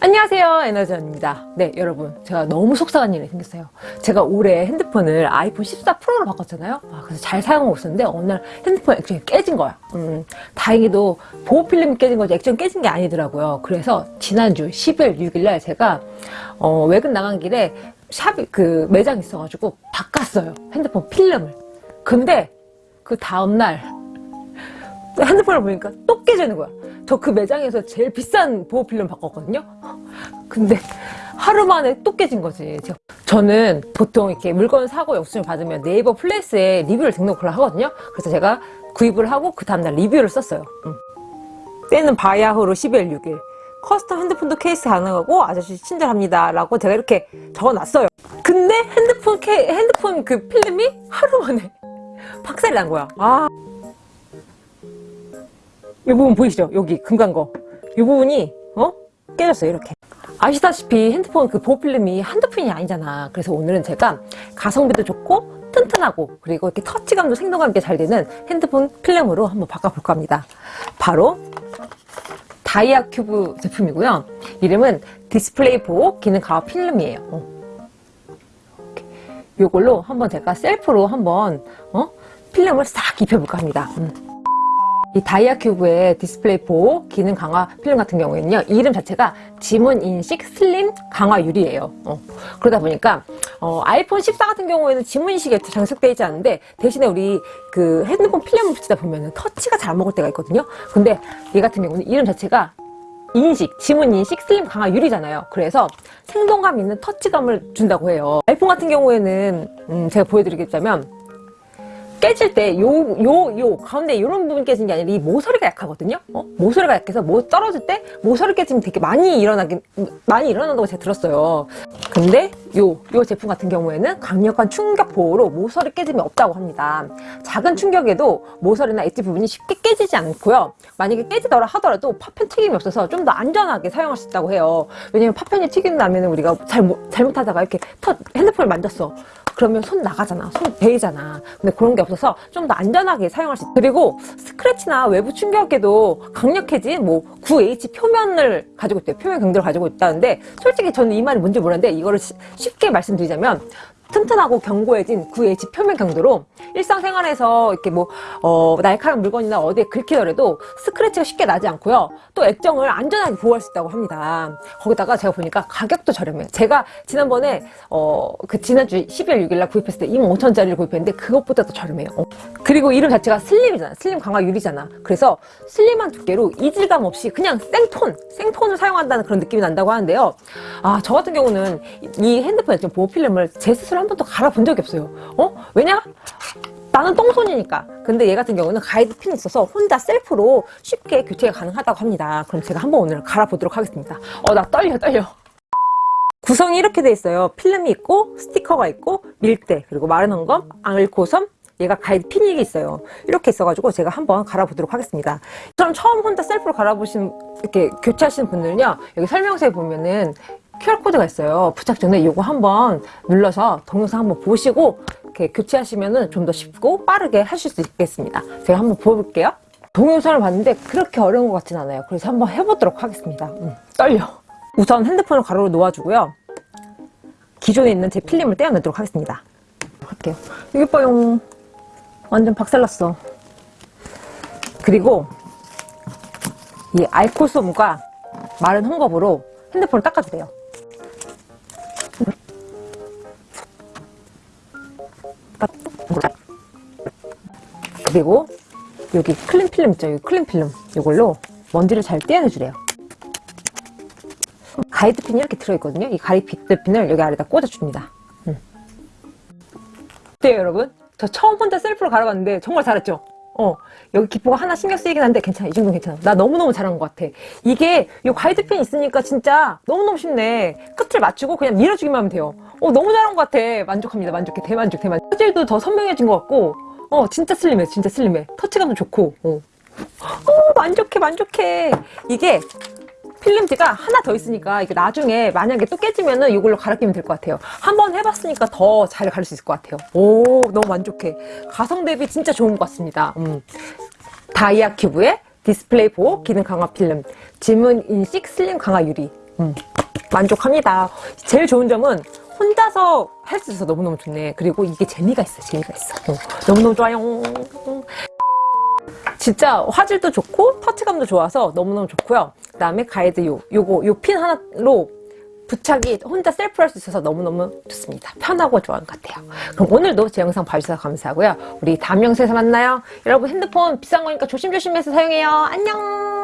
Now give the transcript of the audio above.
안녕하세요 에너지원입니다. 네 여러분 제가 너무 속상한 일이 생겼어요. 제가 올해 핸드폰을 아이폰 14 프로로 바꿨잖아요? 아, 그래서 잘 사용하고 있었는데 어느 날 핸드폰 액정이 깨진 거야 음, 다행히도 보호 필름이 깨진 거지 액정 깨진 게 아니더라고요. 그래서 지난주 10일 6일날 제가 어, 외근 나간 길에 샵이 그 매장 있어가지고 바꿨어요 핸드폰 필름을. 근데 그 다음날 핸드폰을 보니까 또 깨지는 거야. 저 그 매장에서 제일 비싼 보호필름 바꿨거든요. 근데 하루 만에 또 깨진 거지. 저는 보통 이렇게 물건 사고 영수증을 받으면 네이버 플레이스에 리뷰를 등록을 하거든요. 그래서 제가 구입을 하고 그 다음날 리뷰를 썼어요. 응. 때는 바야흐로 12월 6일. custom 핸드폰도 케이스 가능하고 아저씨 친절합니다 라고 제가 이렇게 적어놨어요. 근데 핸드폰 케, 핸드폰 그 필름이 하루 만에 박살이 난 거야. 아. 이 부분 보이시죠? 여기 금간 거. 이 부분이 어? 깨졌어요 이렇게. 아시다시피 핸드폰 그 보호필름이 한두 푼이 아니잖아. 그래서 오늘은 제가 가성비도 좋고 튼튼하고 그리고 이렇게 터치감도 생동감 있게 잘 되는 핸드폰 필름으로 한번 바꿔볼까 합니다. 바로 다이아 큐브 제품이고요. 이름은 디스플레이 보호 기능 강화 필름이에요. 어. 이걸로 한번 제가 셀프로 한번 어? 필름을 싹 입혀볼까 합니다. 음. 이 다이아 큐브의 디스플레이 보호 기능 강화 필름 같은 경우에는요 이름 자체가 지문 인식 슬림 강화 유리예요. 어. 그러다 보니까 어, 아이폰 14 같은 경우에는 지문 인식이 장착되어 있지 않은데 대신에 우리 그 핸드폰 필름을 붙이다 보면 터치가 잘 먹을 때가 있거든요. 근데 얘 같은 경우는 이름 자체가 인식, 지문 인식, 슬림 강화 유리잖아요. 그래서 생동감 있는 터치감을 준다고 해요. 아이폰 같은 경우에는 음, 제가 보여드리겠자면 깨질 때 요 요 요 가운데 이런 부분 깨진 게 아니라 이 모서리가 약하거든요? 어? 모서리가 약해서 뭐 떨어질 때 모서리 깨지면 되게 많이 일어나긴 많이 일어난다고 제가 들었어요. 근데 요, 요 제품 같은 경우에는 강력한 충격 보호로 모서리 깨짐이 없다고 합니다. 작은 충격에도 모서리나 엣지 부분이 쉽게 깨지지 않고요. 만약에 깨지더라 하더라도 파편 튀김이 없어서 좀 더 안전하게 사용할 수 있다고 해요. 왜냐면 파편이 튀긴 다면 우리가 잘못, 잘못하다가 이렇게 터, 핸드폰을 만졌어 그러면 손 나가잖아. 손 베이잖아. 근데 그런 게 없어서 좀 더 안전하게 사용할 수 있어 그리고 스크래치나 외부 충격에도 강력해진 뭐 9H 표면을 가지고 있대요. 표면 강도를 가지고 있다는데 솔직히 저는 이 말이 뭔지 몰랐는데 이거를 쉽게 말씀드리자면 튼튼하고 견고해진 9H 표면 강도로 일상생활에서 이렇게 뭐 어, 날카로운 물건이나 어디에 긁히더라도 스크래치가 쉽게 나지 않고요. 또 액정을 안전하게 보호할 수 있다고 합니다. 거기다가 제가 보니까 가격도 저렴해요. 제가 지난번에 어, 그 지난주 12월 6일날 구입했을 때 25,000원짜리를 구입했는데 그것보다 더 저렴해요. 어. 그리고 이름 자체가 슬림이잖아. 슬림 강화 유리잖아. 그래서 슬림한 두께로 이질감 없이 그냥 생톤 생톤을 사용한다는 그런 느낌이 난다고 하는데요. 아저 같은 경우는 이 핸드폰 액정 보호 필름을 제 스스로 한 번도 갈아본 적이 없어요. 어? 왜냐? 나는 똥손이니까. 근데 얘 같은 경우는 가이드 핀이 있어서 혼자 셀프로 쉽게 교체가 가능하다고 합니다. 그럼 제가 한번 오늘 갈아보도록 하겠습니다. 어 나 떨려 떨려. 구성이 이렇게 돼 있어요. 필름이 있고 스티커가 있고 밀대 그리고 마른 헝겊 앙을코섬 얘가 가이드 핀이 있어요. 이렇게 있어가지고 제가 한번 갈아보도록 하겠습니다. 저는 처음 혼자 셀프로 갈아보신 이렇게 교체하시는 분들은요 여기 설명서에 보면은 QR코드가 있어요. 부착 전에 이거 한번 눌러서 동영상 한번 보시고 이렇게 교체하시면 좀 더 쉽고 빠르게 하실 수 있겠습니다. 제가 한번 보여볼게요. 동영상을 봤는데 그렇게 어려운 것 같진 않아요. 그래서 한번 해보도록 하겠습니다. 음, 떨려. 우선 핸드폰을 가로로 놓아주고요. 기존에 있는 제 필름을 떼어내도록 하겠습니다. 할게요. 여기 봐요 완전 박살났어. 그리고 이 알코솜과 마른 헝겊으로 핸드폰을 닦아주세요 그리고 여기 clean 필름 있죠? 여기 clean 필름. 이걸로 먼지를 잘 떼어내주래요. 가이드핀이 이렇게 들어있거든요. 이 가이드핀을 여기 아래다 꽂아줍니다. 음. 어때요 여러분? 저 처음 혼자 셀프로 갈아봤는데 정말 잘했죠? 어 여기 기포가 하나 신경 쓰이긴 한데 괜찮아. 이 정도는 괜찮아. 나 너무너무 잘한 것 같아. 이게 이 가이드핀 있으니까 진짜 너무너무 쉽네. 끝을 맞추고 그냥 밀어주기만 하면 돼요. 어 너무 잘한 것 같아. 만족합니다. 만족해. 대만족 대만족. 화질도 더 선명해진 것 같고 어 진짜 slim해 진짜 slim해. 터치감도 좋고 어. 어 만족해 만족해. 이게 필름지가 하나 더 있으니까 이게 나중에 만약에 또 깨지면은 이걸로 갈아 끼면 될 것 같아요. 한번 해봤으니까 더 잘 갈 수 있을 것 같아요. 오 너무 만족해. 가성 대비 진짜 좋은 것 같습니다. 음. 다이아 큐브의 디스플레이 보호 기능 강화 필름. 지문 인식 슬림 강화 유리. 음, 만족합니다. 제일 좋은 점은 혼자서 할 수 있어서 너무너무 좋네. 그리고 이게 재미가 있어, 재미가 있어. 어, 너무너무 좋아요. 진짜 화질도 좋고 터치감도 좋아서 너무너무 좋고요. 그 다음에 가이드 요, 요거, 요 핀 하나로 부착이 혼자 셀프로 할 수 있어서 너무너무 좋습니다. 편하고 좋은 것 같아요. 그럼 오늘도 제 영상 봐주셔서 감사하고요. 우리 다음 영상에서 만나요. 여러분 핸드폰 비싼 거니까 조심조심해서 사용해요. 안녕!